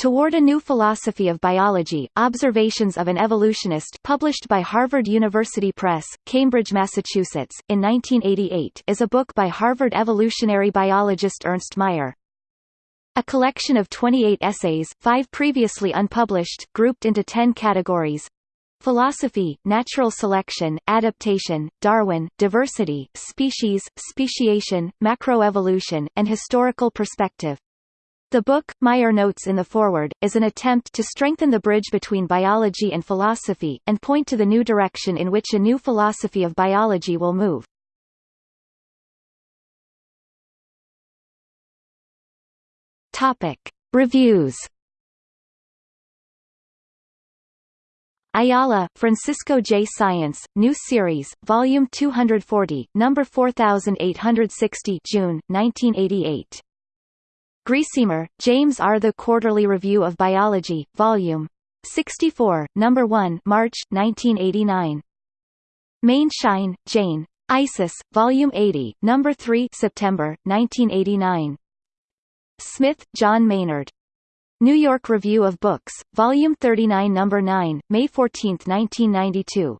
Toward a New Philosophy of Biology, Observations of an Evolutionist published by Harvard University Press, Cambridge, Massachusetts, in 1988 is a book by Harvard evolutionary biologist Ernst Mayr. A collection of 28 essays, five previously unpublished, grouped into ten categories. Philosophy, natural selection, adaptation, Darwin, diversity, species, speciation, macroevolution, and historical perspective. The book, Mayr notes in the foreword, is an attempt to strengthen the bridge between biology and philosophy, and point to the new direction in which a new philosophy of biology will move. Topic. Reviews Ayala, Francisco J. Science, New Series, Volume 240, Number 4860 June, 1988. Griesemer, James R. The Quarterly Review of Biology, Volume 64, No. 1 March, 1989. Maienschein, Jane. Isis, Volume 80, No. 3 September, 1989. Smith, John Maynard. New York Review of Books, Volume 39 No. 9, May 14, 1992.